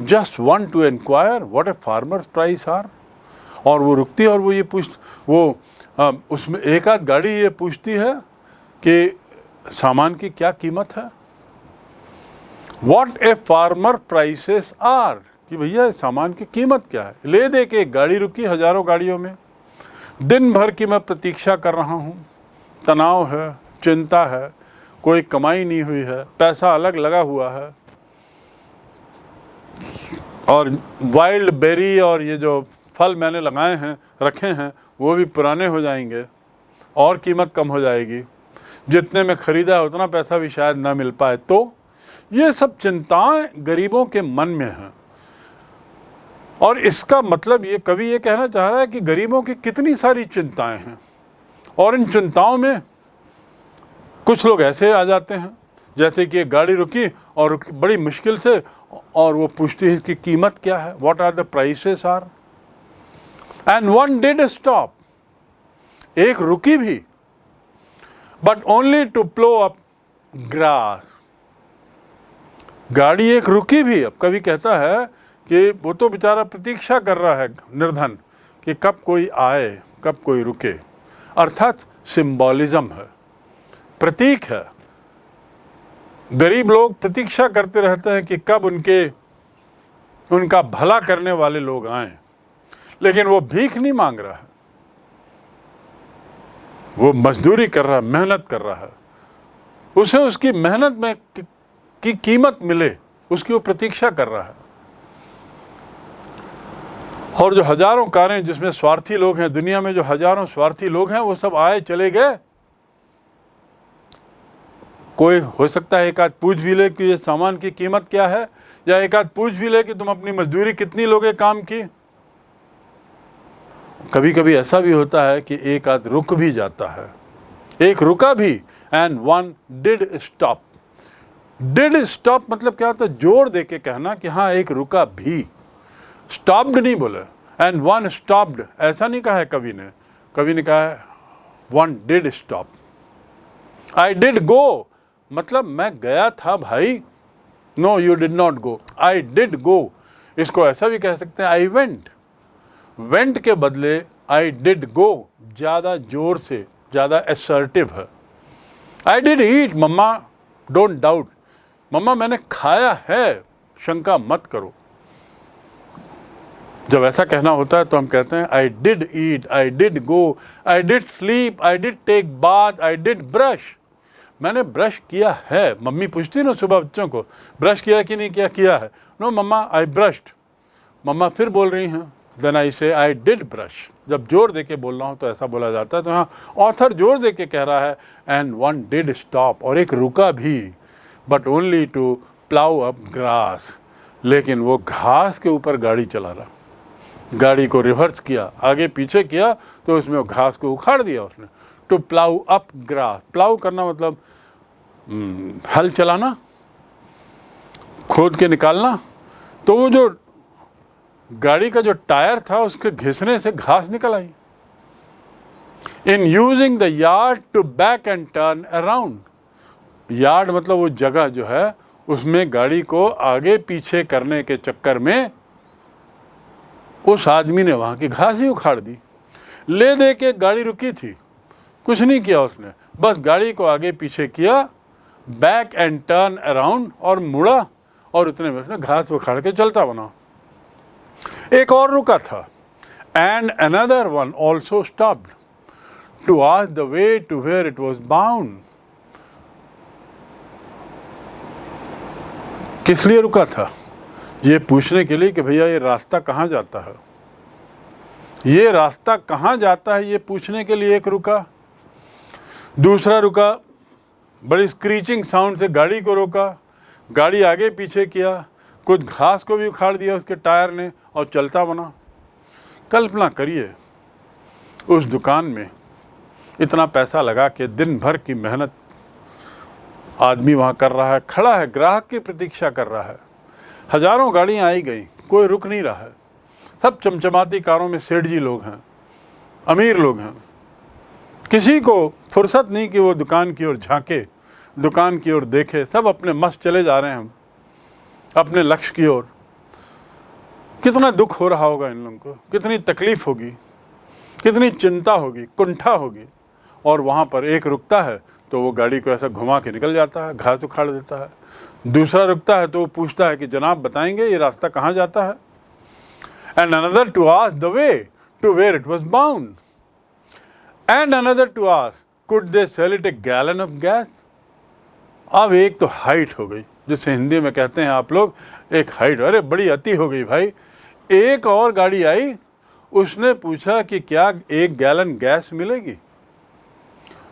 Just want to inquire what a farmers price are और वो रुकती है और वो ये पूछ वो आ, उसमें एक आध गाड़ी ये पूछती है कि सामान की क्या कीमत है? What a farmer prices are कि भैया सामान की कीमत क्या है? ले दे के एक गाड़ी रुकी हज़ारों गाड़ियों में। दिन भर की मैं प्रतीक्षा कर रहा हूँ। तनाव है चिंता है कोई कमाई नहीं हुई है पैसा अलग लगा हुआ है। और वाइल्ड बेरी और ये जो फल मैंने लगाए हैं, रखे हैं, वो भी पुराने हो जाएँगे और कीमत कम हो जाएगी। जितने में ख़रीदा है, उतना पैसा भी शायद ना मिल पाए। तो ये सब चिंताएँ गरीबों के मन में हैं। और इसका मतलब ये, कवि ये कहना चाह रहा है कि गरीबों की कितनी सारी चिंताएँ हैं। और इन चिंताओं में कुछ लोग ऐसे आ जाते हैं जैसे कि गाड़ी रुकी और बड़ी मुश्किल से और वो पूछती है कि कीमत क्या है? What are the prices are and one did stop एक रुकी भी but only to plough up grass गाड़ी एक रुकी भी, अब कभी कहता है कि वो तो बेचारा प्रतीक्षा कर रहा है, निर्धन, कि कब कोई आए, कब कोई रुके। अर्थात सिंबॉलिज्म है, प्रतीक है। गरीब लोग प्रतीक्षा करते रहते हैं कि कब उनके, उनका भला करने वाले लोग आए। लेकिन वो भीख नहीं मांग रहा। है वो मजदूरी कर रहा है मेहनत कर रहा। है उसे उसकी मेहनत में की कीमत मिले, उसकी वो प्रतीक्षा कर रहा है। और जो हज़ारों कारें जिसमें स्वार्थी लोग हैं, दुनिया में जो हज़ारों स्वार्थी लोग हैं, वो सब आए, चले गए। कोई हो सकता है एक आध पूछ भी ले कि ये सामान की कीमत क्या है? या एक आध पूछ भी ले कि तुम अपनी मजदूरी कितनी लोगे काम की? कभी कभी ऐसा भी होता है कि एक आध रुक भी जाता है। एक रुका भी and one did stop did stop मतलब क्या होता है? ज़ोर दे के कहना कि हाँ एक रुका भी। स्टॉप्ड नहीं बोले। एंड वन स्टॉप्ड ऐसा नहीं कहा है कवि ने। कवि ने कहा है one did stop I did go मतलब मैं गया था भाई। No you did not go I did go इसको ऐसा भी कह सकते हैं आई वेंट वेंट के बदले आई डिड गो ज़्यादा ज़ोर से, ज़्यादा असर्टिव है। I did eat mamma don't doubt mamma, मैंने खाया है, शंका मत करो। जब ऐसा कहना होता है तो हम कहते हैं I did eat I did go I did sleep I did take bath I did brush मैंने ब्रश किया है। मम्मी पूछती ना सुबह बच्चों को, ब्रश किया कि नहीं, किया किया है? नो मम्मा आई ब्रश्ड मम्मा फिर बोल रही हैं देन आई से आई डिड ब्रश जब ज़ोर दे के बोल रहा हूँ तो ऐसा बोला जाता है। तो हाँ ऑथर ज़ोर दे के कह रहा है एंड वन डिड स्टॉप और एक रुका भी but only to plough up grass लेकिन वो घास के ऊपर गाड़ी चला रहा। गाड़ी को रिवर्स किया, आगे पीछे किया तो उसमें घास को उखाड़ दिया उसने। To plough up grass plough करना मतलब हम्म, हल चलाना खोद के निकालना। तो वो जो गाड़ी का जो टायर था उसके घिसने से घास निकल आई। In using the yard to back and turn around yard मतलब वो जगह जो है उसमें गाड़ी को आगे पीछे करने के चक्कर में उस आदमी ने वहाँ की घास ही उखाड़ दी। ले दे के गाड़ी रुकी थी। कुछ नहीं किया उसने। बस गाड़ी को आगे पीछे किया बैक एंड टर्न अराउंड और मुड़ा और उतने में उसने घास उखाड़ के चलता बना। एक और रुका था and another one also stopped to ask the way to where it was bound किस लिए रुका था? ये पूछने के लिए कि भैया, ये रास्ता कहाँ जाता है? ये रास्ता कहाँ जाता है? ये पूछने के लिए एक रुका। दूसरा रुका, बड़ी स्क्रीचिंग साउंड से गाड़ी को रोका, गाड़ी आगे पीछे किया, कुछ घास को भी उखाड़ दिया उसके टायर ने और चलता बना। कल्पना करिए, उस दुकान में इतना पैसा लगा के दिन भर की मेहनत आदमी वहाँ कर रहा है, खड़ा है, ग्राहक की प्रतीक्षा कर रहा है। हज़ारों गाड़ियाँ आई गई, कोई रुक नहीं रहा है। सब चमचमाती कारों में सेठ जी लोग हैं, अमीर लोग हैं। किसी को फुर्सत नहीं कि वो दुकान की ओर झांके, दुकान की ओर देखे, सब अपने मस्त चले जा रहे हैं हम, अपने लक्ष्य की ओर। कितना दुख हो रहा होगा इन लोगों को, कितनी तकलीफ़ होगी, कितनी चिंता होगी, कुंठा होगी, और वहाँ पर एक रुकता है तो वो गाड़ी को ऐसा घुमा के निकल जाता है, घास उखाड़ देता है। दूसरा रुकता है तो वो पूछता है कि जनाब बताएँगे ये रास्ता कहाँ जाता है? And another to ask the way to where it was bound and another to ask could they sell it a gallon of gas अब एक तो हाइट हो गई, जिसे हिंदी में कहते हैं आप लोग, एक हाइट अरे बड़ी अति हो गई भाई। एक और गाड़ी आई, उसने पूछा कि क्या एक गैलन गैस मिलेगी?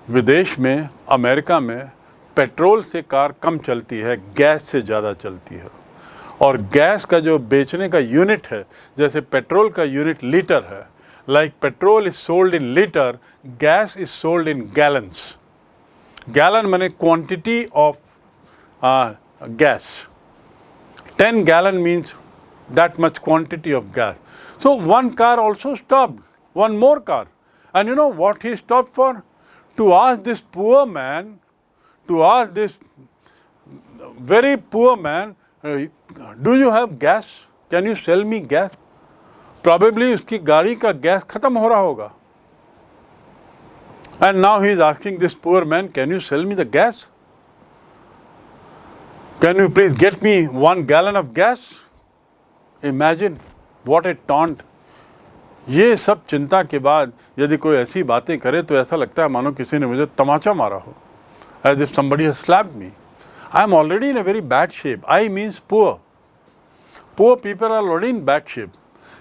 विदेश में, अमेरिका में, पेट्रोल से कार कम चलती है गैस से ज़्यादा चलती है। और गैस का जो बेचने का यूनिट है, जैसे पेट्रोल का यूनिट लीटर है Like petrol is sold in liter, gas is sold in gallons. Gallon means quantity of uh, gas. 10 gallon means that much quantity of gas. So one car also stopped, one more car. And you know what he stopped for? To ask this poor man, to ask this very poor man, uh, do you have gas? Can you sell me gas? Probably उसकी गाड़ी का gas खत्म हो रहा होगा। And now he is asking this poor man can you sell me the gas can you please get me one gallon of gas imagine what a taunt ये सब चिंता के बाद यदि कोई ऐसी बातें करे तो ऐसा लगता है मानो किसी ने मुझे तमाचा मारा हो। As if somebody slap me I am already in a very bad shape I means poor poor people are already in bad shape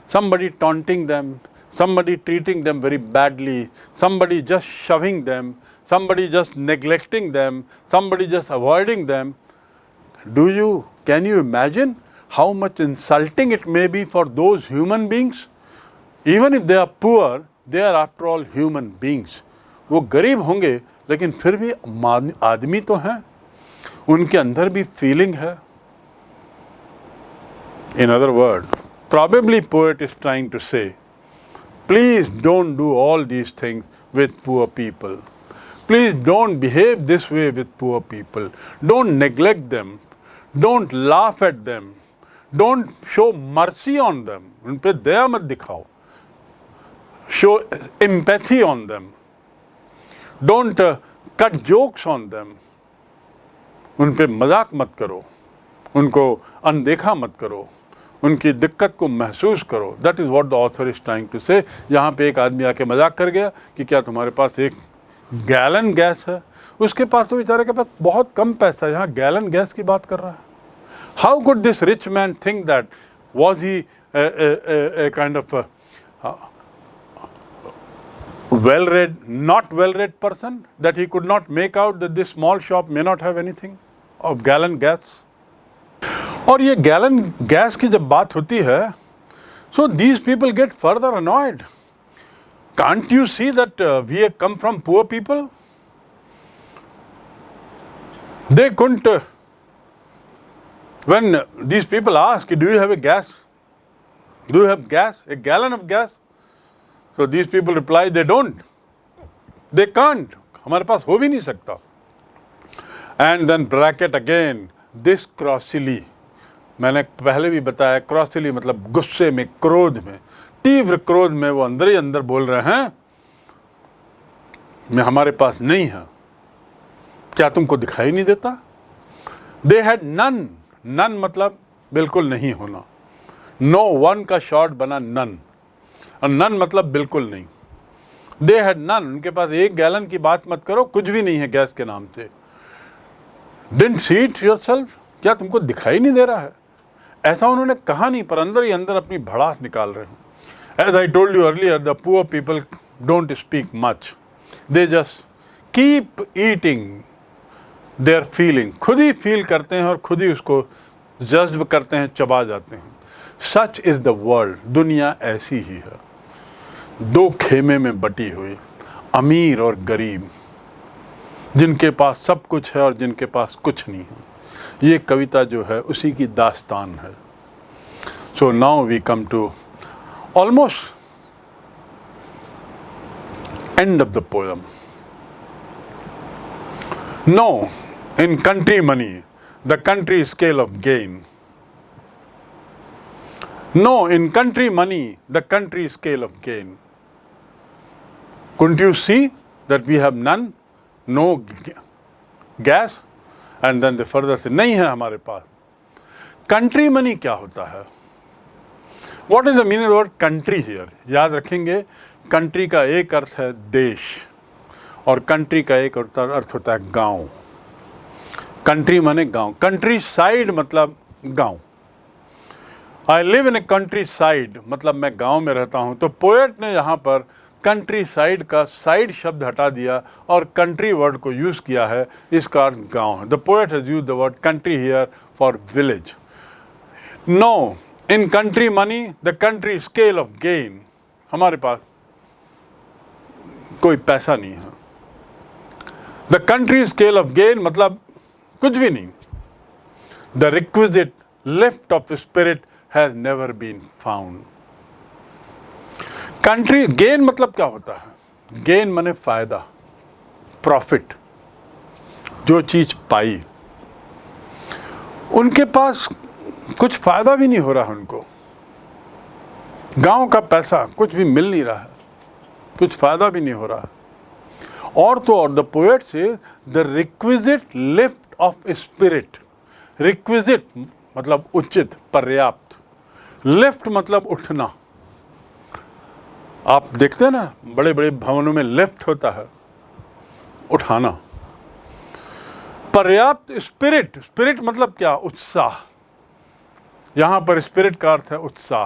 Somebody taunting them, somebody treating them very badly, somebody just shoving them, somebody just neglecting them, somebody just avoiding them. Do you, can you imagine how much insulting it may be for those human beings? Even if they are poor, they are after all human beings. वो गरीब होंगे लेकिन फिर भी आदमी तो हैं उनके अंदर भी फीलिंग है In other words, probably poet is trying to say, please don't do all these things with poor people. Please don't behave this way with poor people. Don't neglect them. Don't laugh at them. Don't show mercy on them. उन पे दया मत दिखाओ. Show empathy on them. Don't uh, cut jokes on them. उन पे मजाक मत करो उनको अनदेखा मत करो उनकी दिक्कत को महसूस करो। That is what the author is trying to say यहाँ पे एक आदमी आके मज़ाक कर गया कि क्या तुम्हारे पास एक गैलन गैस है? उसके पास तो बेचारे के पास बहुत कम पैसा है। यहाँ गैलन गैस की बात कर रहा है। How good this rich man think that was he kind of well read, not well read person? That he could not make out that this small shop may not have anything of gallon gas. और ये gallon gas की जब बात होती है so these people get further annoyed can't you see that we have come from poor people they couldn't uh, when these people ask do you have a gas do you have gas a gallon of gas so these people reply they don't they can't हमारे पास हो भी नहीं सकता and then bracket again this crossily मैंने पहले भी बताया क्रॉसली मतलब गुस्से में, क्रोध में, तीव्र क्रोध में वो अंदर ही अंदर बोल रहे हैं, मैं हमारे पास नहीं है। क्या तुमको दिखाई नहीं देता? दे हैड नन नन मतलब बिल्कुल नहीं होना। नो no वन का शॉर्ट बना नन और नन मतलब बिल्कुल नहीं। दे हैड नन उनके पास एक गैलन की बात मत करो, कुछ भी नहीं है गैस के नाम से। डिंट सीट योर सेल्फ क्या तुमको दिखाई नहीं दे रहा है? ऐसा उन्होंने कहा नहीं, पर अंदर ही अंदर अपनी भड़ास निकाल रहे हैं। As I told you earlier the poor people don't speak much they just keep eating their feeling खुद ही फील करते हैं और खुद ही उसको जज्ब करते हैं, चबा जाते हैं। सच इज़ द वर्ल्ड दुनिया ऐसी ही है। दो खेमे में बटी हुई, अमीर और गरीब, जिनके पास सब कुछ है और जिनके पास कुछ नहीं है। ये कविता जो है, उसी की दास्तान है। So now we come to almost end of the poem no in country money the country scale of gain no in country money the country scale of gain can't you see that we have none no gas And then the further से नहीं है हमारे पास. Country money क्या होता है? What is the meaning word country here याद रखेंगे country का एक अर्थ है देश, और कंट्री का एक अर्थ होता है गाँव। कंट्री माने गाँव। कंट्री साइड मतलब गाँव। I live in a countryside मतलब मैं गाँव में रहता हूँ तो पोएट ने यहाँ पर कंट्री साइड का साइड शब्द हटा दिया और कंट्री वर्ड को यूज़ किया है, इसका अर्थ गाँव है। The poet has use the word country here for village no in country money the country scale of gain हमारे पास कोई पैसा नहीं है। The country scale of gain मतलब कुछ भी नहीं। The requisite lift of spirit has never been found country gain मतलब क्या होता है? गेन माने फ़ायदा, प्रॉफिट, जो चीज़ पाई। उनके पास कुछ फ़ायदा भी नहीं हो रहा उनको। गाँव का पैसा कुछ भी मिल नहीं रहा है, कुछ फ़ायदा भी नहीं हो रहा। और तो और the poet say the requisite lift of spirit requisite मतलब उचित, पर्याप्त। लिफ्ट मतलब उठना। आप देखते हैं ना बड़े बड़े भवनों में लिफ्ट होता है, उठाना। पर्याप्त स्पिरिट स्पिरिट मतलब क्या? उत्साह। यहाँ पर स्पिरिट का अर्थ है उत्साह।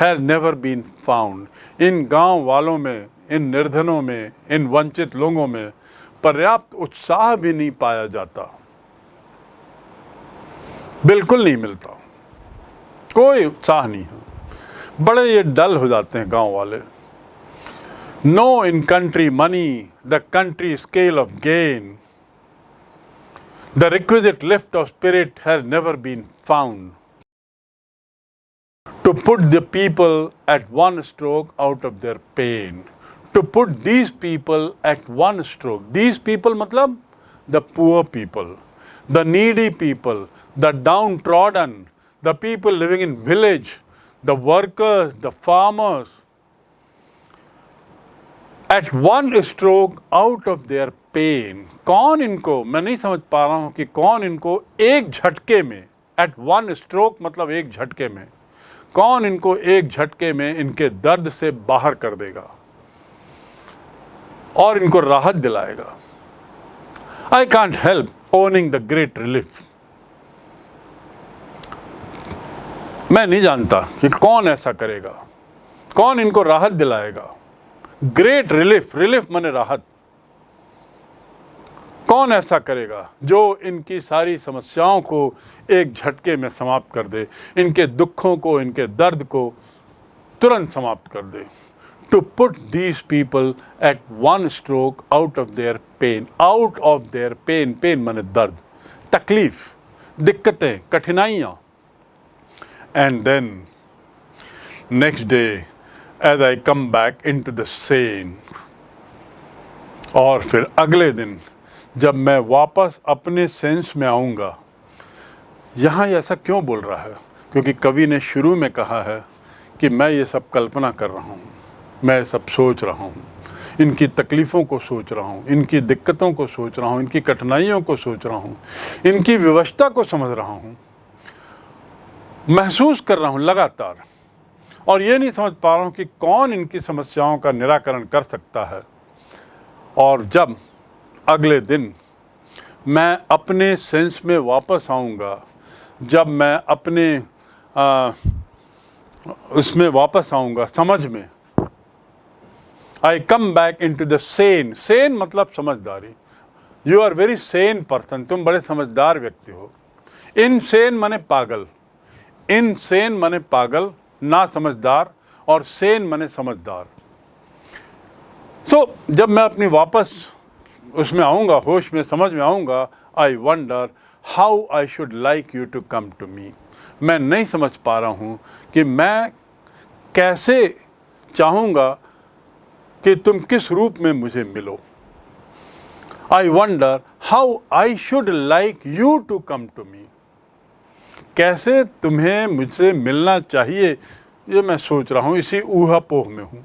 हैज़ नेवर बीन फाउंड इन गाँव वालों में, इन निर्धनों में, इन वंचित लोगों में पर्याप्त उत्साह भी नहीं पाया जाता। बिल्कुल नहीं मिलता। कोई उत्साह नहीं है। बड़े ये डल हो जाते हैं गांव वाले no in country money the country scale of gain the requisite lift of spirit has never been found to put the people at one stroke out of their pain. To put these people at one stroke. These people matlab the poor people, the needy people, the downtrodden, the people living in village, the workers, the farmers. At one stroke out of their pain. कौन इनको मैं नहीं समझ पा रहा हूँ कि कौन इनको एक झटके में एट वन स्ट्रोक मतलब एक झटके में कौन इनको एक झटके में इनके दर्द से बाहर कर देगा और इनको राहत दिलाएगा I can't help owning the great relief मैं नहीं जानता कि कौन ऐसा करेगा, कौन इनको राहत दिलाएगा। ग्रेट रिलीफ रिलीफ माने राहत। कौन ऐसा करेगा जो इनकी सारी समस्याओं को एक झटके में समाप्त कर दे, इनके दुखों को, इनके दर्द को तुरंत समाप्त कर दे। To put these people at one stroke out of their pain out of their pain pain माने दर्द, तकलीफ़, दिक्कतें, कठिनाइयाँ then next day as I come back into the sane और फिर अगले दिन, जब मैं वापस अपने सेंस में आऊँगा, यहाँ ऐसा क्यों बोल रहा है? क्योंकि कवि ने शुरू में कहा है कि मैं ये सब कल्पना कर रहा हूँ, मैं सब सोच रहा हूँ, इनकी तकलीफ़ों को सोच रहा हूँ, इनकी दिक्कतों को सोच रहा हूँ, इनकी कठिनाइयों को सोच रहा हूँ, इनकी व्यवस्था को समझ रहा हूँ। महसूस कर रहा हूँ लगातार। और ये नहीं समझ पा रहा हूँ कि कौन इनकी समस्याओं का निराकरण कर सकता है। और जब अगले दिन मैं अपने सेंस में वापस आऊँगा जब मैं अपने आ, उसमें वापस आऊँगा समझ में I come back into the sane sane मतलब समझदारी। You are very sane person तुम बड़े समझदार व्यक्ति हो। इन सेन मने पागल। इन सेन मने पागल ना समझदार और सेन मने समझदार। सो so, जब मैं अपनी वापस उसमें आऊँगा होश में समझ में आऊँगा I wonder how I should like you to come to me मैं नहीं समझ पा रहा हूँ कि मैं कैसे चाहूँगा कि तुम किस रूप में मुझे मिलो। I wonder how I should like you to come to me कैसे तुम्हें मुझसे मिलना चाहिए? ये मैं सोच रहा हूँ इसी ऊहापोह में हूँ।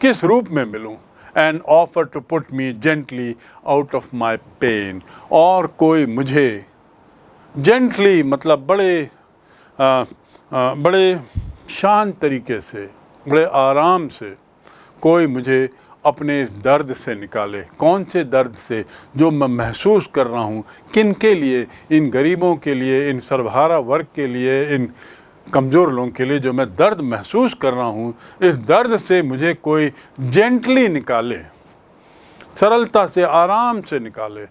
किस रूप में मिलूँ? And offer to put me gently out of my pain और कोई मुझे जेंटली मतलब बड़े आ, आ, बड़े शांत तरीके से बड़े आराम से कोई मुझे अपने इस दर्द से निकाले। कौन से दर्द से जो मैं महसूस कर रहा हूँ? किन के लिए? इन गरीबों के लिए, इन सर्वहारा वर्ग के लिए, इन कमज़ोर लोगों के लिए जो मैं दर्द महसूस कर रहा हूँ, इस दर्द से मुझे कोई जेंटली निकाले, सरलता से, आराम से निकाले।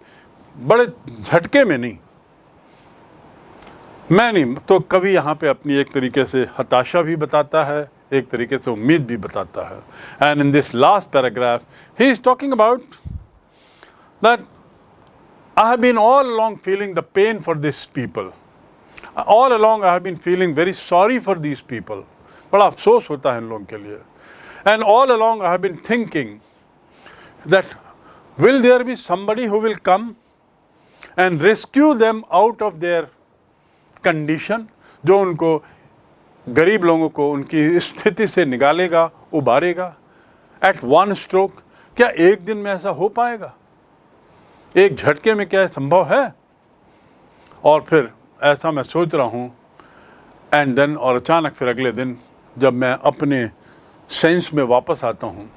बड़े झटके में नहीं। मैं नहीं तो कवि यहाँ पे अपनी एक तरीके से हताशा भी बताता है एक तरीके से उम्मीद भी बताता है। And in this last paragraph he is talking about that I have been all along feeling the pain for this people all along I have been feeling very sorry for these people बड़ा अफसोस होता है इन लोगों के लिए। And all along I have been thinking that will there be somebody who will come and rescue them out of their condition जो उनको गरीब लोगों को उनकी स्थिति से निकालेगा, उबारेगा। एट वन स्ट्रोक क्या एक दिन में ऐसा हो पाएगा? एक झटके में क्या संभव है? और फिर ऐसा मैं सोच रहा हूँ। एंड देन और अचानक फिर अगले दिन, जब मैं अपने सेंस में वापस आता हूँ,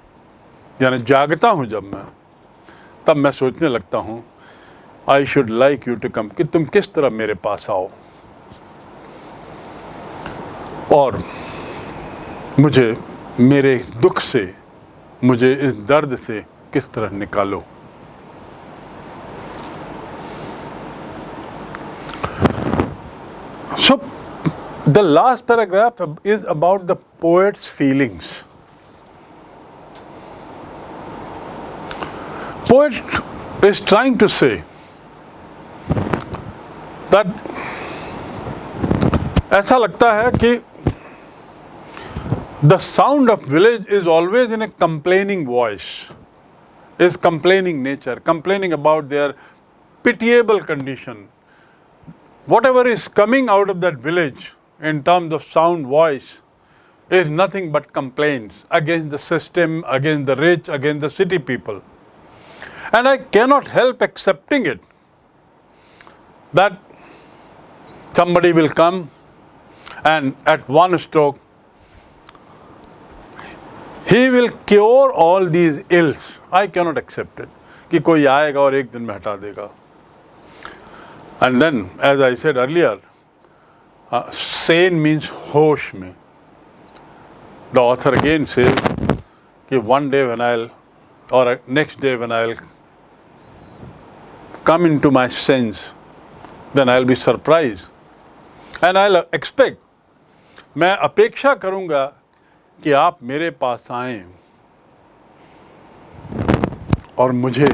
यानी जागता हूँ जब मैं, तब मैं सोचने लगता हूँ I should like you to come कि तुम किस तरह मेरे पास आओ? और मुझे मेरे दुख से, मुझे इस दर्द से किस तरह निकालो? So the last paragraph is about the poet's feelings poet is trying to say ऐसा लगता है कि the sound of village is always in a complaining voice, is complaining nature, complaining about their pitiable condition, whatever is coming out of that village in terms of sound voice is nothing but complaints against the system, against the rich, against the city people. And I cannot help accepting it that somebody will come and at one stroke he will cure all these ills. I cannot accept it. कि कोई आएगा और एक दिन में हटा देगा and then, as I said earlier, uh, sane means hosh me. The author again says, कि one day when I'll, or next day when I'll come into my sense, then I'll be surprised. And I'll expect, मैं अपेक्षा करूँगा कि आप मेरे पास आए और मुझे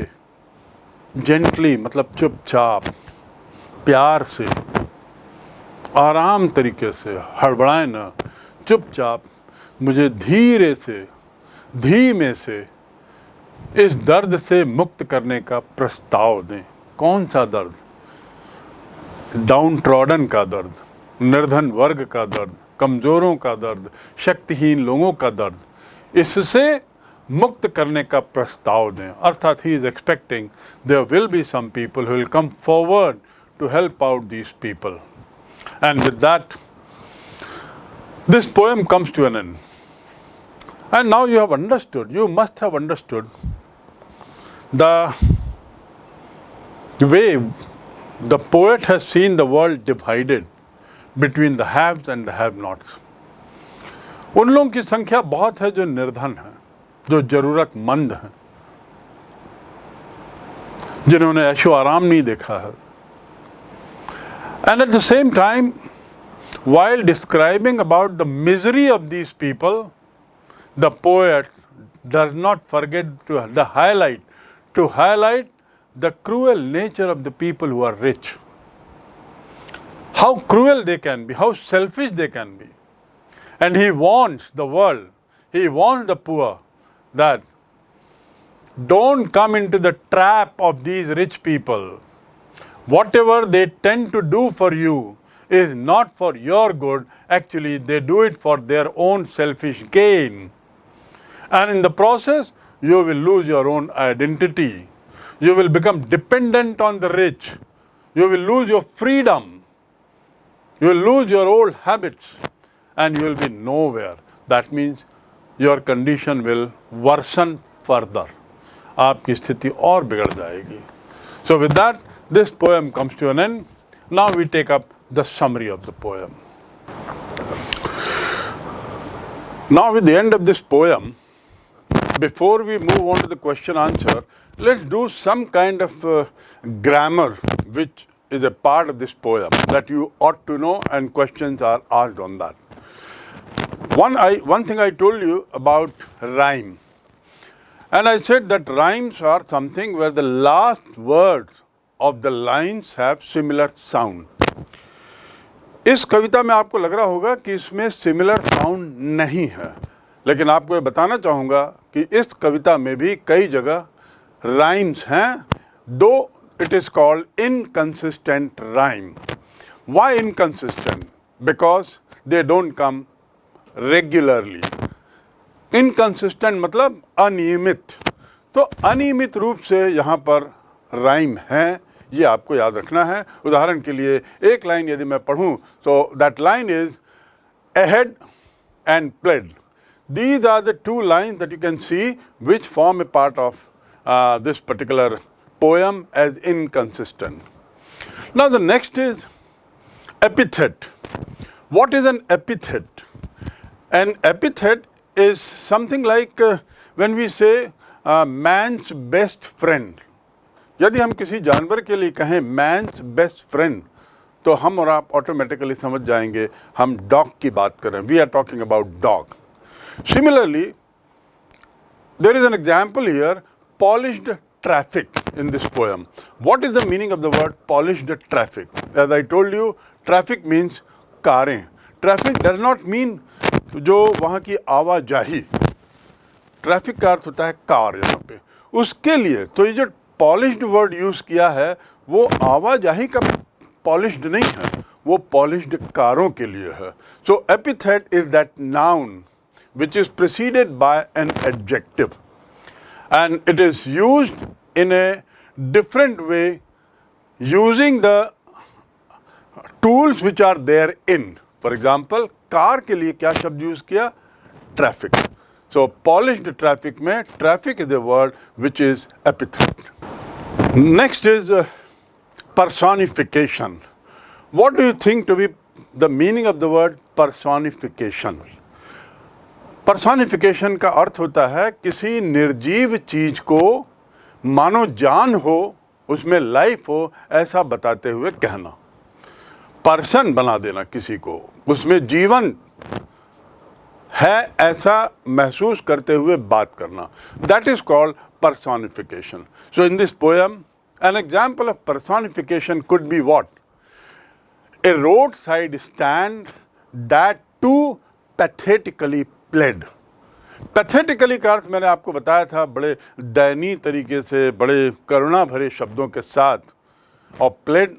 जेंटली मतलब चुपचाप, प्यार से, आराम तरीके से, हड़बड़ाए न, चुपचाप मुझे धीरे से, धीमे से इस दर्द से मुक्त करने का प्रस्ताव दें। कौन सा दर्द? डाउन ट्रॉडन का दर्द, निर्धन वर्ग का दर्द कमजोरों का दर्द, शक्तिहीन लोगों का दर्द, इससे मुक्त करने का प्रस्ताव दें। अर्थात he is expecting there will be some people will come forward to help out this people and with that this poem comes to an an end now you have understood you must have understood the way the poet has seen the world divided between the haves and the have-nots. उन लोगों की संख्या बहुत है जो निर्धन है जो ज़रूरतमंद हैं जिन्होंने ऐशो आराम नहीं देखा है and at the same time, while describing about the misery of these people, the poet does not forget to the highlight, to highlight the cruel nature of the people who are rich. How cruel they can be, how selfish they can be. And he warns the world, he warns the poor that don't come into the trap of these rich people whatever they tend to do for you is not for your good, actually, they do it for their own selfish gain. And in the process, you will lose your own identity. You will become dependent on the rich. You will lose your freedom. You will lose your old habits and you will be nowhere. That means your condition will worsen further. आपकी स्थिति और बिगड़ जाएगी So with that, this poem comes to an end. Now we take up the summary of the poem. Now with the end of this poem, before we move on to the question answer, let's do some kind of uh, grammar which is a part of this poem that you ought to know and questions are asked on that. One, I, one thing I told you about rhyme. And I said that rhymes are something where the last words of the lines have similar sound. इस कविता में आपको लग रहा होगा कि इसमें similar sound नहीं है लेकिन आपको ये बताना चाहूँगा कि इस कविता में भी कई जगह राइम्स हैं दो it is called inconsistent rhyme why inconsistent because they don't come regularly inconsistent मतलब अनियमित। तो अनियमित रूप से यहाँ पर राइम है ये आपको याद रखना है। उदाहरण के लिए एक लाइन यदि मैं पढ़ूँ तो that line is ahead and pled these are the two lines that you can see which form a part of uh, this particular poem as inconsistent. Now the next is epithet. What is an epithet? An epithet is something like uh, when we say uh, man's best friend. यदि हम किसी जानवर के लिए कहें men's best friend तो हम और आप ऑटोमेटिकली समझ जाएँगे हम डॉग की बात करें we are talking about dog similarly there is an example here polished traffic in this poem what is the meaning of the word polished traffic as i told you traffic means कारें traffic does not mean जो वहाँ की आवाजाही traffic का अर्थ होता है car यहाँ पे उसके लिए तो ये जो पॉलिश्ड वर्ड यूज़ किया है वो आवाजाही का पॉलिश्ड नहीं है वो पॉलिश्ड कारों के लिए है so epithet is that noun which is preceded by an adjective and it is used in a different way using the tools which are there in for example car के लिए क्या शब्द यूज किया traffic so polished traffic में traffic is a word which is epithet next is personification. What do you think to be the meaning of the word personification? Personification का अर्थ होता है किसी निर्जीव चीज़ को मानो जान हो, उसमें लाइफ हो, ऐसा बताते हुए कहना। पर्सन बना देना किसी को, उसमें जीवन है ऐसा महसूस करते हुए बात करना। That is called personification so in this poem an example of personification could be what a roadside stand that to pathetically pled. Pathetically का अर्थ मैंने आपको बताया था, बड़े दयनीय तरीके से, बड़े करुणा भरे शब्दों के साथ, और प्लेड,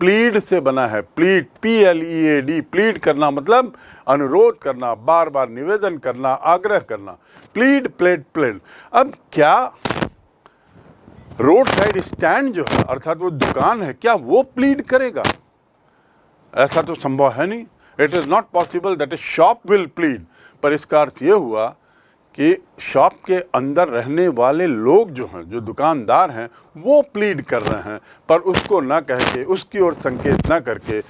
प्लीड से बना है। Plead P L E A D plead करना मतलब अनुरोध करना बार बार निवेदन करना, आग्रह करना। Plead, pled pled. अब क्या रोड साइड स्टैंड जो है, अर्थात वो दुकान है, क्या वो प्लीड करेगा? ऐसा तो संभव है नहीं। It is not possible that a shop will plead पर इसका अर्थ ये हुआ कि शॉप के अंदर रहने वाले लोग जो हैं, जो दुकानदार हैं, वो प्लीड कर रहे हैं, पर उसको ना कह के, उसकी ओर संकेत ना करके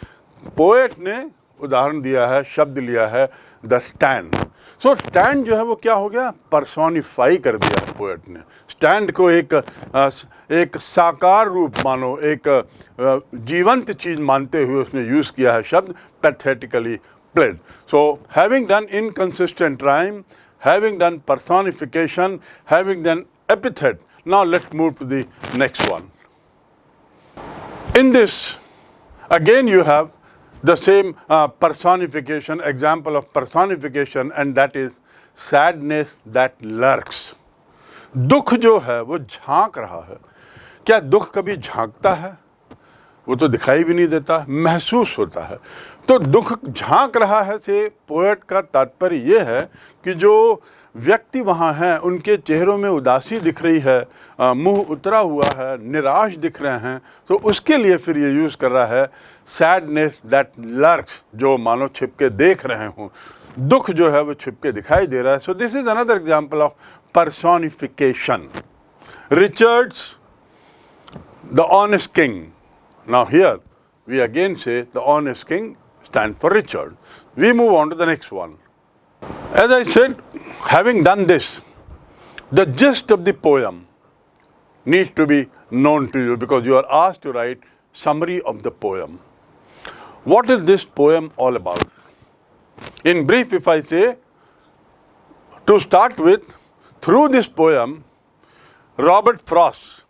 पोएट ने उदाहरण दिया है, शब्द लिया है द स्टैंड सो स्टैंड जो है वो क्या हो गया? परसोनिफाई कर दिया है पोएट ने. स्टैंड को एक एक साकार रूप मानो, एक जीवंत चीज़ मानते हुए उसने यूज़ किया है शब्द pathetically Played so having done inconsistent rhyme having done personification, having done epithet, now let's move to the next one. In this, again you have the same uh, personification, example of personification and that is sadness that lurks. दुख जो है वो झांक रहा है क्या दुख कभी झांकता है वो तो दिखाई भी नहीं देता महसूस होता है तो दुख झाँक रहा है से पोएट का तात्पर्य ये है कि जो व्यक्ति वहाँ हैं, उनके चेहरों में उदासी दिख रही है मुँह उतरा हुआ है, निराश दिख रहे हैं तो उसके लिए फिर ये यूज़ कर रहा है सैडनेस दैट लर्क्स जो मानो छिपके देख रहे हों दुख जो है वो छिपके दिखाई दे रहा है so this is another example of personification. Richard's, the honest king. Now here, we again say the honest king stands for Richard. We move on to the next one. As I said, having done this, the gist of the poem needs to be known to you because you are asked to write summary of the poem. What is this poem all about? In brief, if I say, to start with, through this poem, Robert Frost,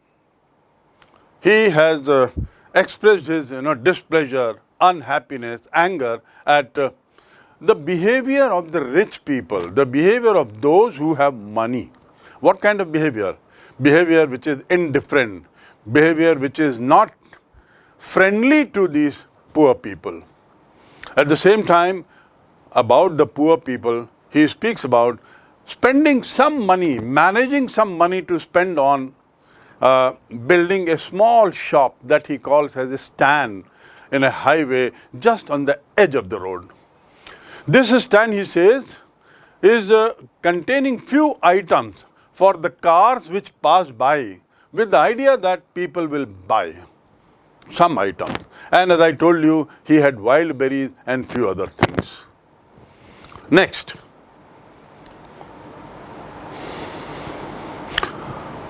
he has uh, expressed his you know, displeasure, unhappiness, anger at uh, the behavior of the rich people, the behavior of those who have money. What kind of behavior? Behavior which is indifferent, behavior which is not friendly to these poor people. At the same time, about the poor people, he speaks about spending some money, managing some money to spend on uh, building a small shop that he calls as a stand in a highway just on the edge of the road. This stand, he says, is uh, containing few items for the cars which pass by with the idea that people will buy some items. And as I told you, he had wild berries and few other things. Next.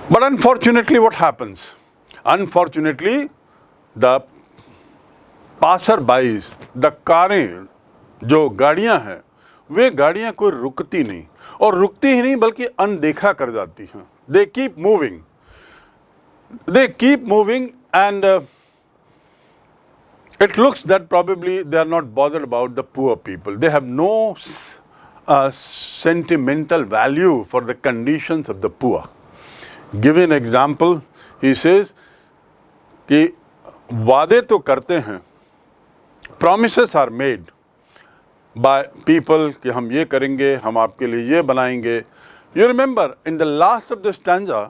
But unfortunately, what happens? Unfortunately, the passersby, the कारें जो गाड़ियाँ हैं, वे गाड़ियाँ कोई रुकती नहीं और रुकती ही नहीं, बल्कि अनदेखा कर जाती हैं। They keep moving they keep moving and it looks that probably they are not bothered about the poor people they have no sentimental value for the conditions of the poor give an example he says कि वादे तो करते हैं Promise are made by people कि हम ये करेंगे हम आपके लिए ये बनाएंगे you remember in the last of the stanza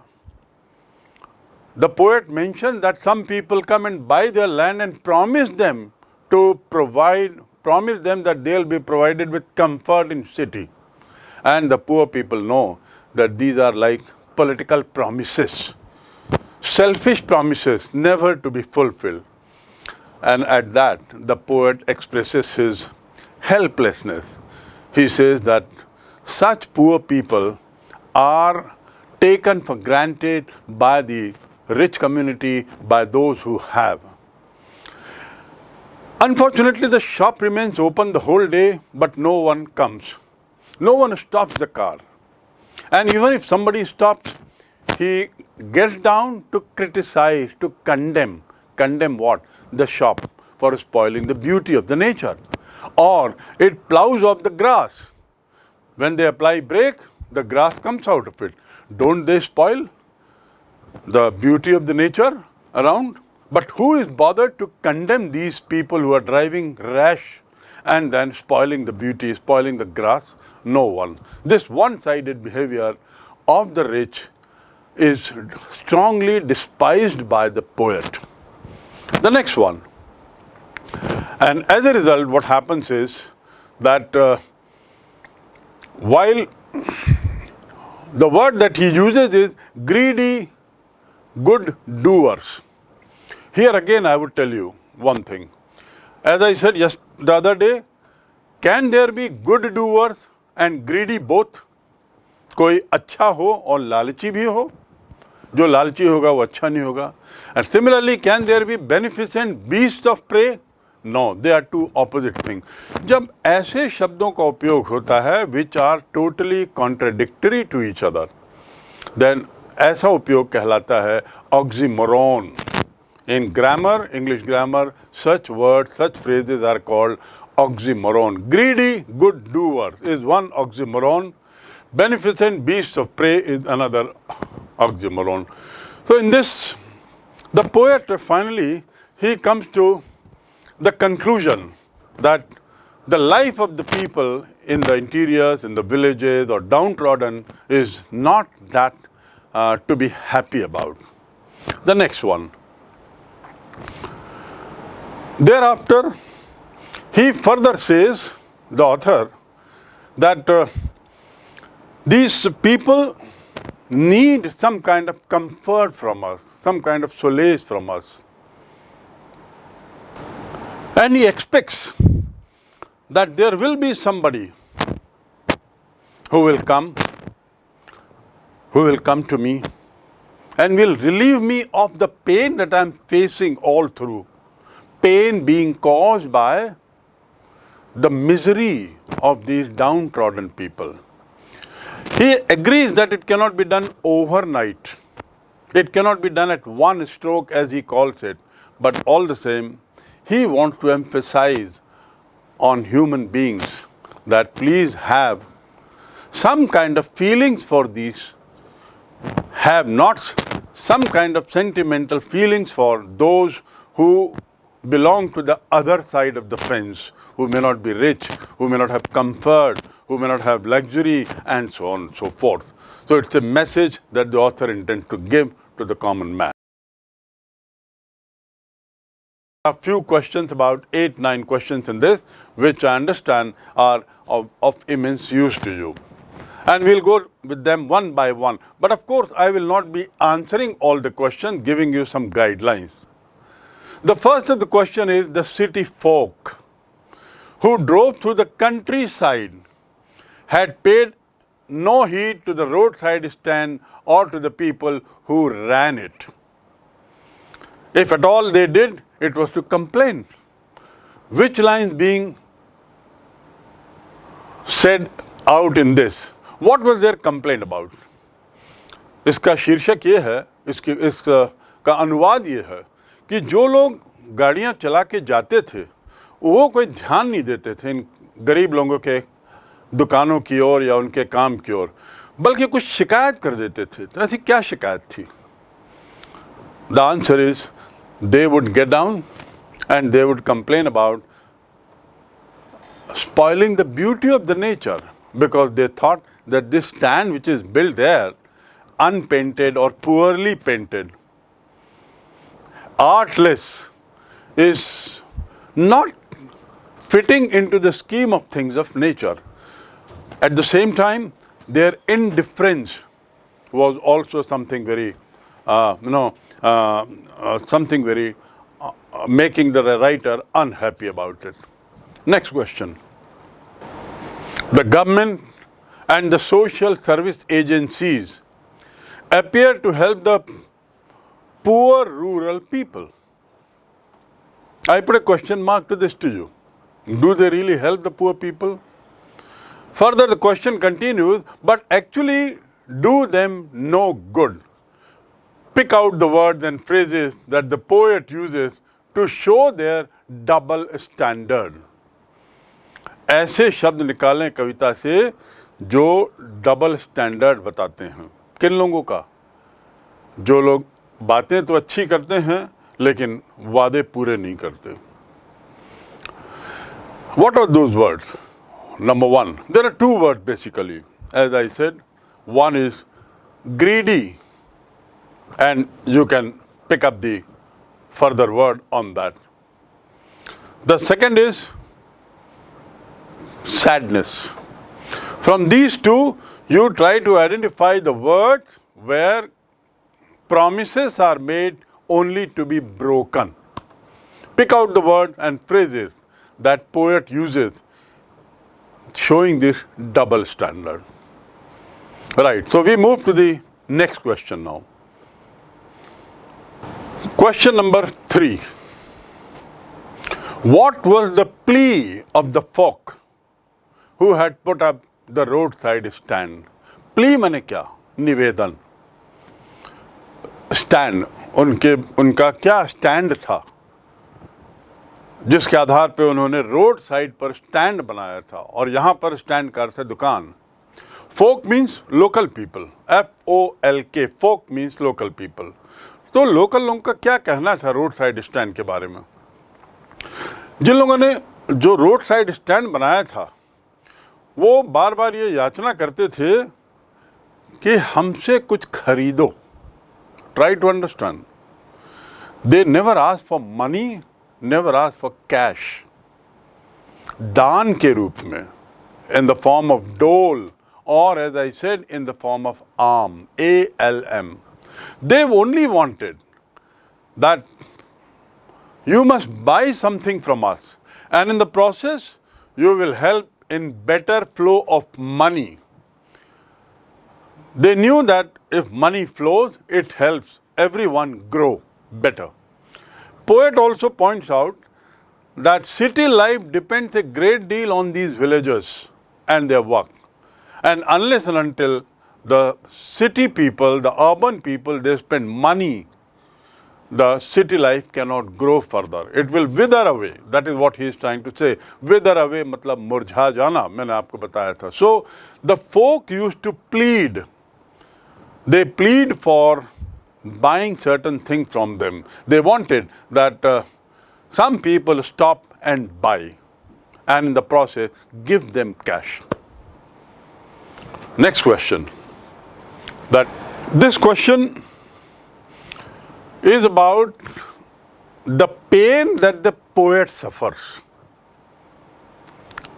the poet mention that some people come and buy their land and promise them to provide promise them that they'll be provided with comfort in city and the poor people know that these are like political promises, selfish promises never to be fulfilled. And at that, the poet expresses his helplessness. He says that such poor people are taken for granted by the rich community, by those who have. Unfortunately, the shop remains open the whole day, but no one comes. No one stops the car. And even if somebody stops, he gets down to criticize, to condemn. Condemn what? The shop for spoiling the beauty of the nature. Or it plows up the grass. When they apply brake, the grass comes out of it. Don't they spoil the beauty of the nature around? But who is bothered to condemn these people who are driving rash and then spoiling the beauty, spoiling the grass? No one. This one-sided behavior of the rich is strongly despised by the poet The next one. And as a result, what happens is that uh, while the word that he uses is greedy good doers. Here again I would tell you one thing. As I said yes, the other day, can there be good doers and greedy both कोई अच्छा हो और लालची भी हो जो लालची होगा वो अच्छा नहीं होगा and similarly can there be beneficent beast of prey no they are two opposite thing जब ऐसे शब्दों का उपयोग होता है which are totally contradictory to each other then ऐसा उपयोग कहलाता है oxymoron in grammar English grammar such word such phrases are called oxymoron. Greedy is one is one oxymoron. Of prey is prey oxymoron. So in this, the poet finally he comes to the conclusion that the life of the people in the interiors, in the villages or downtrodden is not that uh, to be happy about. The next one. Thereafter, he further says, the author, that uh, these people need some kind of comfort from us, some kind of solace from us. And he expects that there will be somebody who will come, who will come to me and will relieve me of the pain that I am facing all through. Pain being caused by the misery of these downtrodden people. He agrees that it cannot be done overnight. It cannot be done at one stroke as he calls it. But all the same, he wants to emphasize on human beings that please have some kind of feelings for these, have not some kind of sentimental feelings for those who belong to the other side of the fence, who may not be rich, who may not have comfort, who may not have luxury, and so on and so forth. So it's a message that the author intends to give to the common man. A few questions, about eight, nine questions in this, which I understand are of, of immense use to you. And we'll go with them one by one. But of course, I will not be answering all the questions, giving you some guidelines. The first of the question is the city folk who drove through the countryside had paid no heed to the roadside stand or to the people who ran it. If at all they did, it was to complain. Which lines being said out in this? What was their complaint about? इसका शीर्षक ये है इसकी इसका का अनुवाद ये है कि जो लोग गाड़ियाँ चला के जाते थे वो कोई ध्यान नहीं देते थे इन गरीब लोगों के दुकानों की ओर या उनके काम की ओर, बल्कि कुछ शिकायत कर देते थे। तो ऐसी क्या शिकायत थी? The answer is they would get down and they would complain about spoiling the beauty of the nature because they thought that this stand which is build there unpainted और poorly painted artless is not fitting into the scheme of things of nature at the same time, their indifference was also something very, uh, you know, uh, uh, something very uh, making the writer unhappy about it. Next question. The government and the social service agencies appear to help the poor rural people. I put a question mark to this to you. Do they really help the poor people? Further, the question continues, but actually do them no good. Pick out the words and phrases that the poet uses to show their double standard. ऐसे शब्द निकालें कविता से जो double standard बताते हैं किन लोगों का जो लोग बातें तो अच्छी करते हैं लेकिन वादे पूरे नहीं करते what are those words number one. There are two words basically, as I said. One is greedy, and you can pick up the further word on that. The second is sadness. From these two, you try to identify the words where promises are made only to be broken. Pick out the words and phrases that poet uses showing this double standard. Right, so we move to the next question now. Question number three. What was the plea of the folk who had put up the roadside stand? Plea मैंने क्या निवेदन stand उनके उनका क्या stand था जिसके आधार पर उन्होंने रोड साइड पर स्टैंड बनाया था और यहाँ पर स्टैंड का अर्थ है दुकान। Folk means local people. F O L K folk means local people. तो लोकल लोगों का क्या कहना था रोड साइड स्टैंड के बारे में? जिन लोगों ने जो रोड साइड स्टैंड बनाया था, वो बार बार ये याचना करते थे कि हमसे कुछ खरीदो। Try to understand they never ask for money never asked for cash. Daan ke roop mein, in the form of dole, or as I said, in the form of arm, A-L-M. They only wanted that you must buy something from us and in the process, you will help in better flow of money. They knew that if money flows, it helps everyone grow better poet also points out that city life depends a great deal on these villagers and their work. And unless and until the city people, the urban people, they spend money, the city life cannot grow further. It will wither away. That is what he is trying to say. Wither away, matlab murjha jana, maine aapko bataya tha. So, the folk used to plead. They plead for buying certain things from them. They wanted that uh, some people stop and buy and in the process give them cash. Next question. That this question is about the pain that the poet suffers.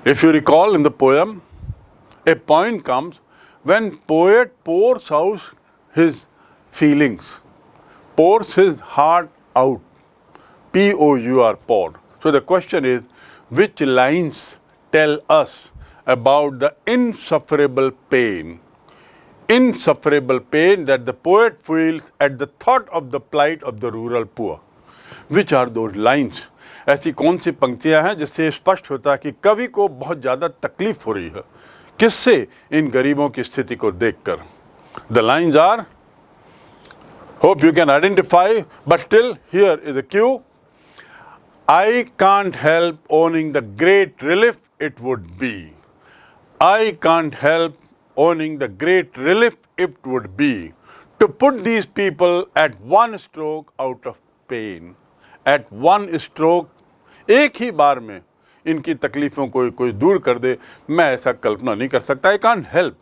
If you recall in the poem, a point comes when poet pours out his feelings, pours his heart out, P-O-U-R, pour. So the question is, which lines tell us about the insufferable pain, insufferable pain that the poet feels at the thought of the plight of the rural poor. Which are those lines? ऐसी कौन सी पंक्तियाँ हैं जिससे स्पष्ट होता है कि कवि को बहुत ज़्यादा तकलीफ़ हो रही है किससे इन गरीबों की स्थिति को देखकर the lines are Hope you can identify but still here is a cue I can't help owning the great relief it would be I can't help owning the great relief it would be to put these people at one stroke out of pain. At one stroke, एक ही बार में इनकी तकलीफ़ों को कोई दूर कर दे मैं ऐसा कल्पना नहीं कर सकता आई कान हेल्प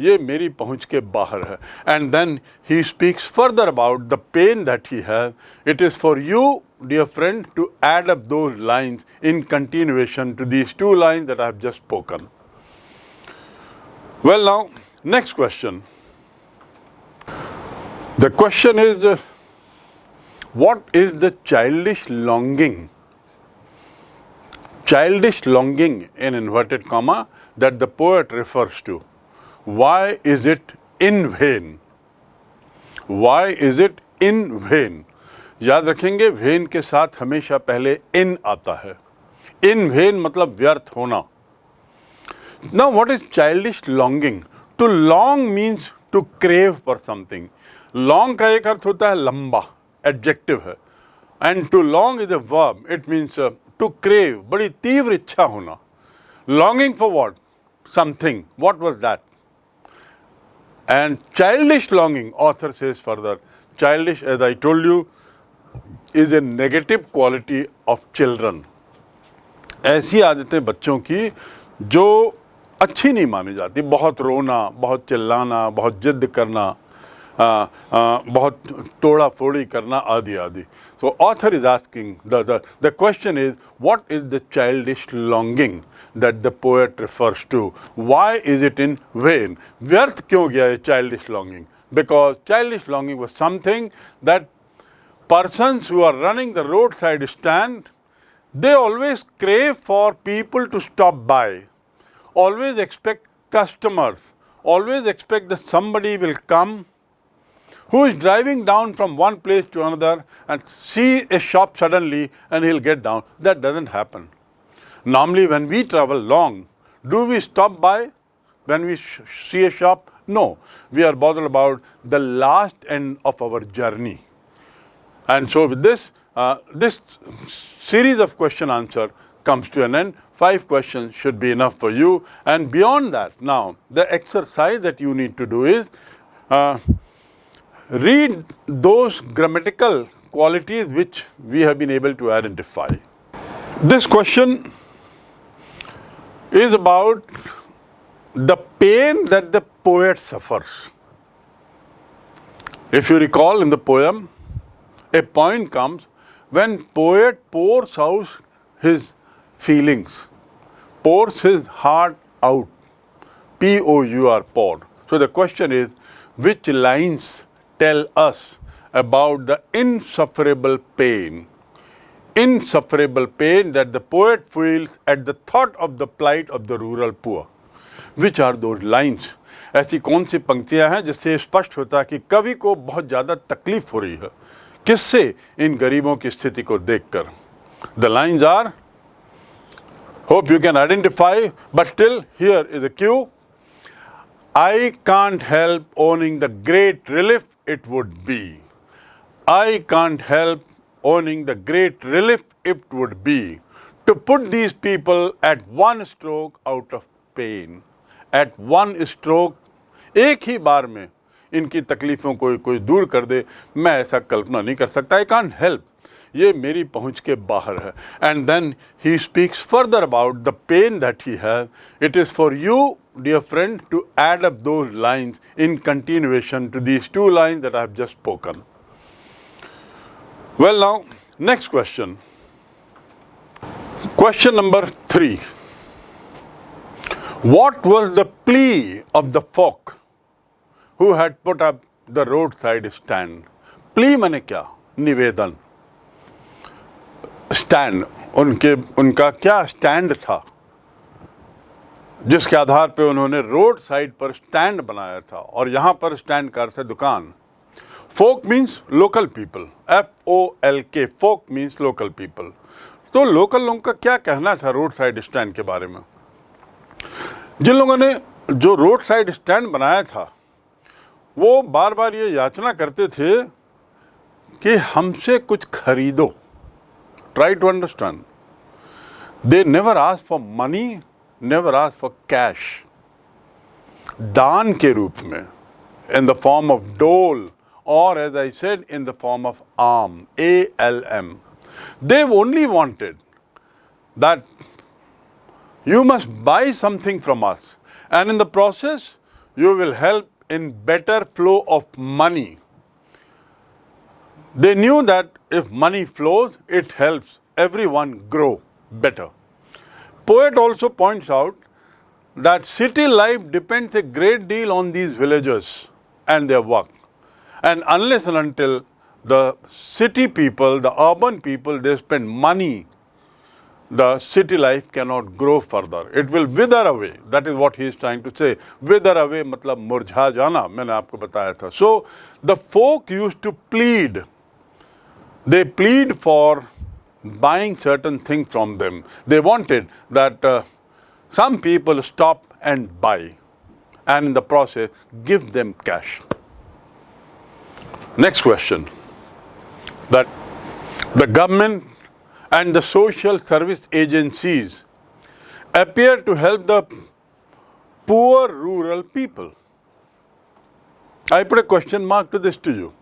ये मेरी पहुंच के बाहर है and then he speaks further about the pain that he have it is for you dear friend to add up those lines in continuation to these two lines that I have just spoken. Well now, next question. The question is, uh, what is the childish longing childish longing in inverted comma that the poet refers to. Why is it in vain? Why is it in vain? याद रखेंगे when के साथ हमेशा पहले इन आता है इन when मतलब व्यर्थ होना Now what is childish longing? To long means to crave for something. Long का एक अर्थ होता है लंबा adjective है to long is a verb. It means uh, to crave बड़ी तीव्र इच्छा होना longing for what something what was that and childish longing author says further childish as I told you is a negative quality of children ऐसी आदतें बच्चों की जो अच्छी नहीं मानी जाती। बहुत रोना बहुत चिल्लाना बहुत जिद करना आ, आ, बहुत तोड़ा फोड़ी करना आदि आदि। Author is asking, the, the, the question is, what is the childish longing? That the poet refers to? Why is it in vain? Vyarth kyun gaya childish longing? Because childish longing was something that persons who are running the roadside stand, they always crave for people to stop by, always expect customers, always expect that somebody will come who is driving down from one place to another and see a shop suddenly and he'll get down. That doesn't happen. Normally when we travel long, do we stop by when we see a shop? No, we are bothered about the last end of our journey. And so with this, uh, this series of question answer comes to an end. Five questions should be enough for you. And beyond that, now, the exercise that you need to do is, uh, read those grammatical qualities which we have been able to identify. This question is about the pain that the poet suffers. If you recall in the poem, a point comes when poet pours out his feelings, pours his heart out. P-O-U-R, poured. So the question is, which lines tell us about the insufferable pain, insufferable pain that the poet feels at the thought of the plight of the rural poor. Which are those lines? ऐसी कौन सी पंक्तियाँ हैं जिससे स्पष्ट होता है कि कवि को बहुत ज़्यादा तकलीफ़ हो रही है किससे इन गरीबों की स्थिति को देखकर the lines are hope you can identify but still here is the cue I can't help owning the great relief it would be. I can't help owning the great relief it would be to put these people at one stroke out of pain. At one stroke, एक ही बार में इनकी तकलीफ़ों को कोई दूर कर दे मैं ऐसा कल्पना नहीं कर सकता आई कांट हेल्प ये मेरी पहुंच के बाहर है and then he speaks further about the pain that he have it is for you dear friend to add up those lines in continuation to these two lines that I have just spoken. Well now, next question. Question number three. What was the plea of the folk who had put up the roadside stand? Plea mane kya? Nivedan. Stand उनके उनका क्या stand था जिसके आधार पे उन्होंने road side पर stand बनाया था और यहाँ पर स्टैंड कर थे दुकान folk means local people F O L K folk means local people तो लोकल लोगों का क्या कहना था रोड साइड स्टैंड के बारे में? जिन लोगों ने जो रोड साइड स्टैंड बनाया था, वो बार बार ये याचना करते थे कि हमसे कुछ खरीदो। Try to understand they never ask for money never ask for cash दान के रूप में in the form of dole or as I said in the form of arm, A-L-M. They've only wanted that you must buy something from us and in the process you will help in better flow of money. They knew that if money flows, it helps everyone grow better. Poet also points out that city life depends a great deal on these villagers and their work. And unless and until the city people, the urban people, they spend money, the city life cannot grow further. It will wither away. That is what he is trying to say. Wither away matlab murjha jana, मैंने आपको बताया था. So, the folk used to plead they plead for buying certain things from them. They wanted that uh, some people stop and buy and in the process give them cash. Next question. That the government and the social service agencies appear to help the poor rural people. I put a question mark to this to you.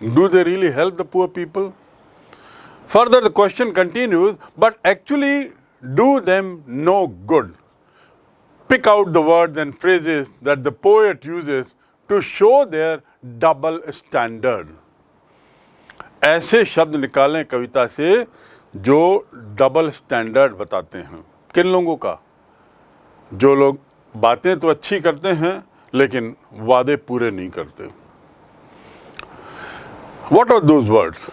Do they really help the poor people? Further, the question continues, but actually do them no good. Pick out the words and phrases that the poet uses to show their double standard ऐसे शब्द निकालें कविता से जो double standard बताते हैं। किन लोगों का? जो लोग बातें तो अच्छी करते हैं, लेकिन वादे पूरे नहीं करते। What are those words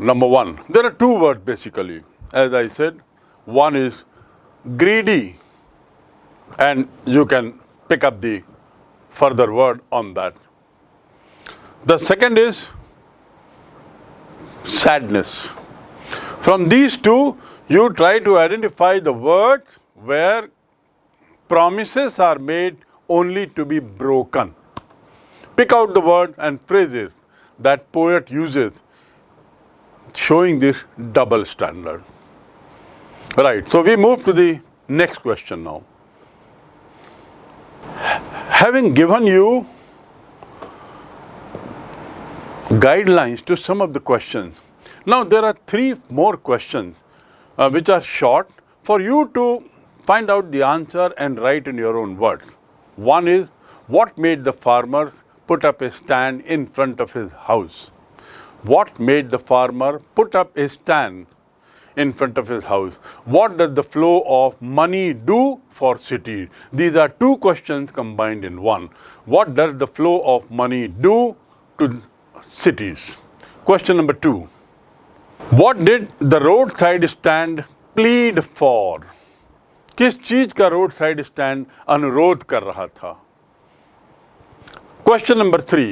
number one there are two word basically as I said one is greedy and you can pick up the further word on that. The second is sadness. From these two, you try to identify the words where promises are made only to be broken. Pick out the words and phrases that poet uses showing this double standard. Right, so we move to the next question now. Having given you guidelines to some of the questions. Now there are three more questions uh, which are short for you to find out the answer and write in your own words. One is what made the farmers put up a stand in front of his house? What made the farmer put up a stand in front of his house? What does the flow of money do for cities? These are two questions combined in one. What does the flow of money do to cities? Question number two. What did the roadside stand plead for? किस चीज का road side stand अनुरोध कर रहा था question number three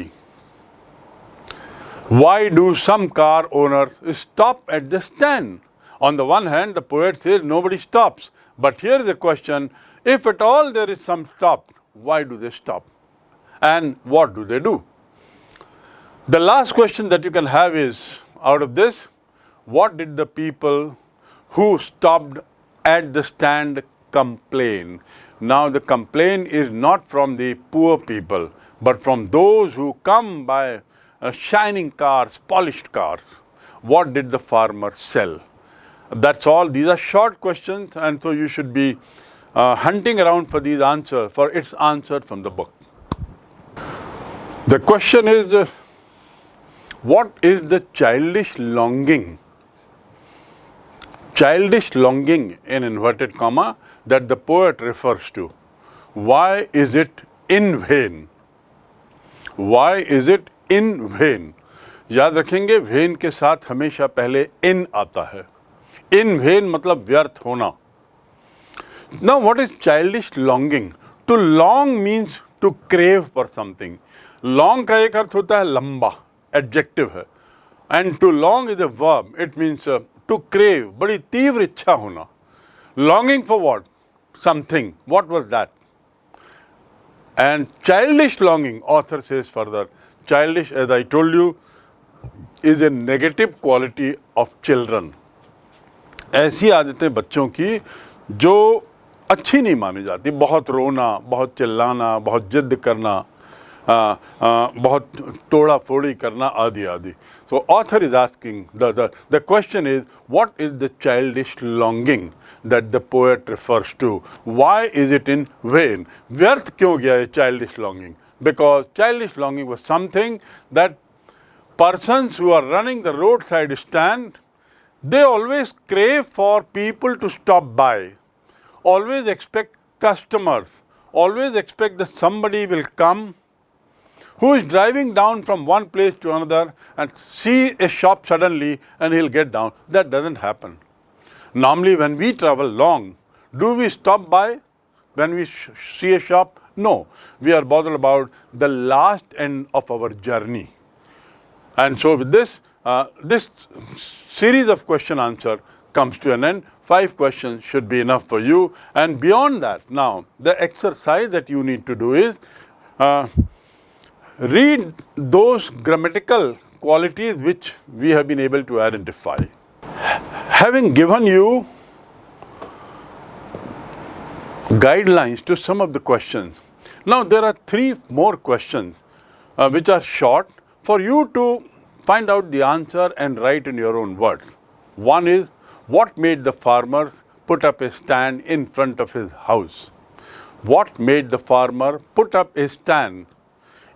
why do some car owners stop at the stand? on the one hand, the poet says nobody stops. But here is the question, if at all there is some stop, why do they stop? And what do they do? The last question that you can have is, out of this, what did the people who stopped at the stand complain? Now the complaint is not from the poor people, but from those who come by uh, shining cars, polished cars. What did the farmer sell? That's all. These are short questions and so you should be uh, hunting around for these answers, for its answer from the book. The question is, uh, what is the childish longing? Childish longing in inverted comma that the poet refers to. Why is it in vain? Why is it in vain याद रखेंगे when के साथ हमेशा पहले इन आता है इन when मतलब व्यर्थ होना। ना what is childish longing to long means to crave for something long का एक अर्थ होता है लंबा एडजेक्टिव है। And to long is a verb it means to crave बड़ी तीव्र इच्छा होना। Longing for what something what was that and childish longing author says further childish, as I told you, is a negative quality of children. ऐसी आदतें बच्चों की जो अच्छी नहीं मानी जाती। बहुत रोना बहुत चिल्लाना बहुत ज़िद्द करना आ, आ, बहुत तोड़ा फोड़ी करना आदि आदि। So author is asking the the question is what is the childish longing that the poet refers to why is it in vain व्यर्थ क्यों गया है childish longing because childish longing was something that persons who are running the road side stand they always crave for people to stop by, always expect customers, always expect that somebody will come who is driving down from one place to another and see a shop suddenly and he'll get down. That doesn't happen. Normally when we travel long, do we stop by when we see a shop? No, we are bothered about the last end of our journey. And so with this, uh, this series of question answer comes to an end. Five questions should be enough for you. And beyond that, now, the exercise that you need to do is uh, read those grammatical qualities which we have been able to identify. Having given you guidelines to some of the questions, now there are three more questions uh, which are short for you to find out the answer and write in your own words. One is what made the farmers put up a stand in front of his house? What made the farmer put up a stand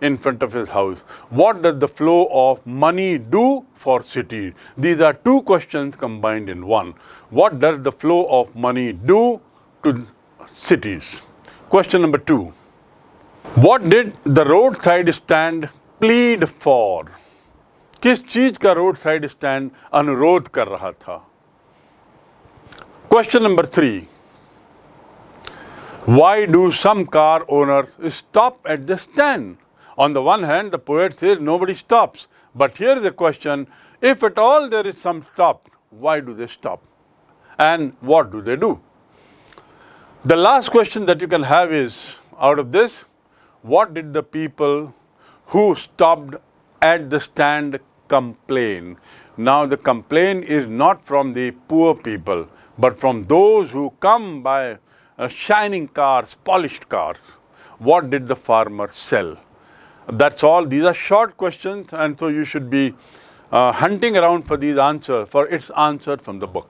in front of his house? What does the flow of money do for cities? These are two questions combined in one. What does the flow of money do to cities? Question number two. What did the roadside stand plead for? किस चीज का road side stand अनुरोध कर रहा था question number three why do some car owners stop at the stand? On the one hand, the poet says nobody stops. But here is the question, if at all there is some stop, why do they stop? And what do they do? The last question that you can have is, out of this, what did the people who stopped at the stand complain? Now the complaint is not from the poor people, but from those who come by uh, shining cars, polished cars. What did the farmer sell? That's all. These are short questions, and so you should be uh, hunting around for these answers, for its answer from the book.